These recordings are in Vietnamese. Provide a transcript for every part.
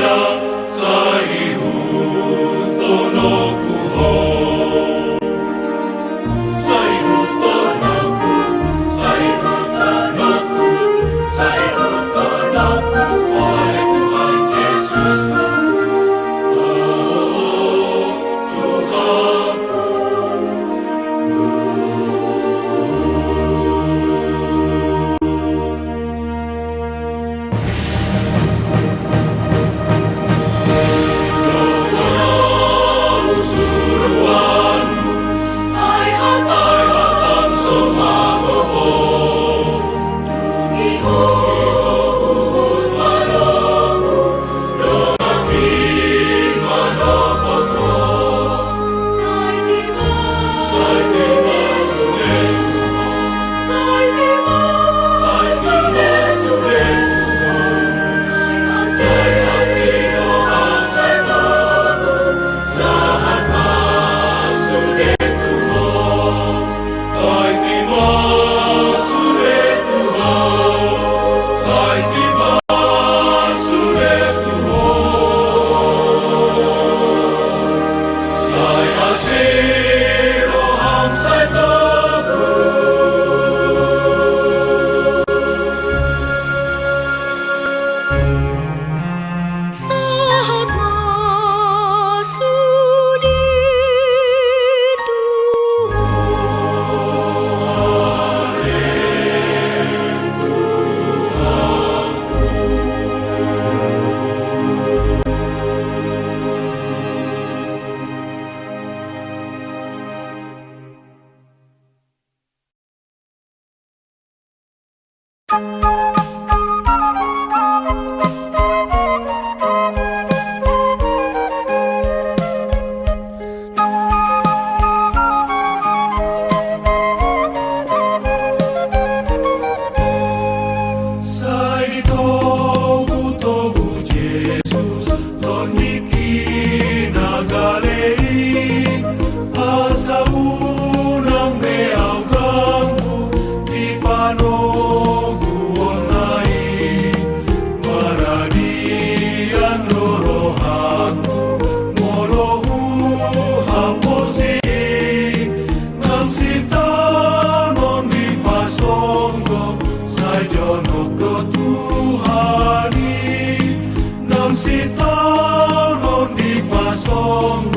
vida. Hallelujah.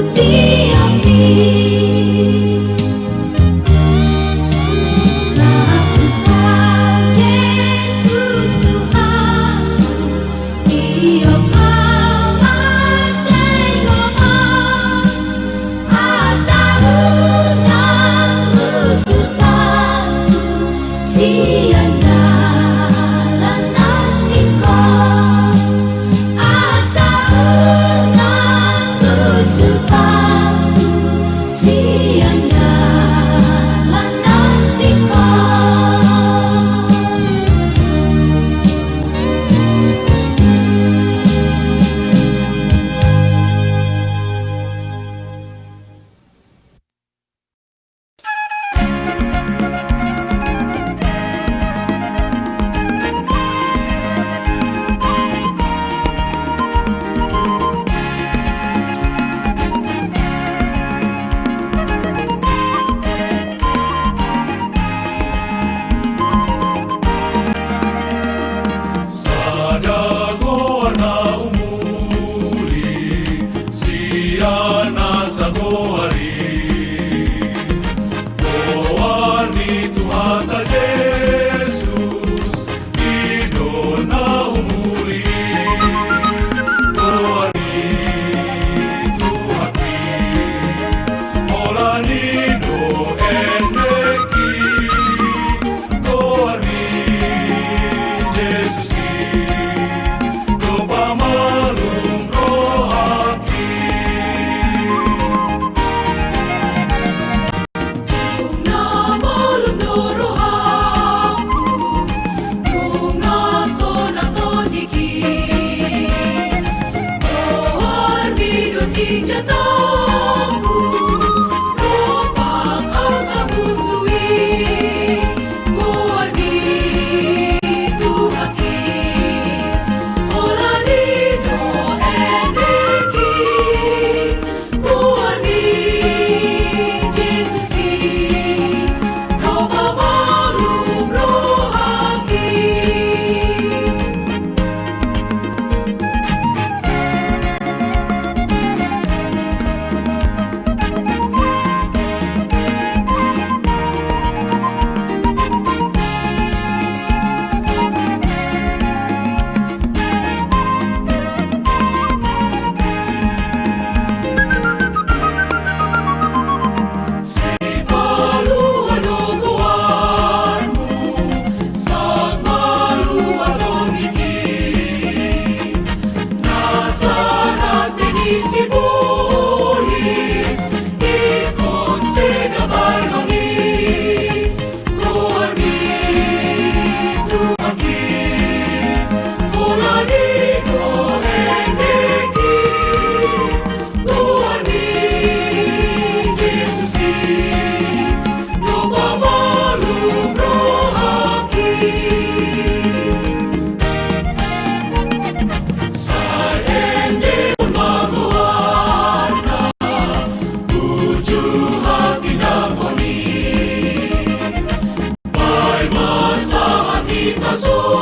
to Oh. corazón.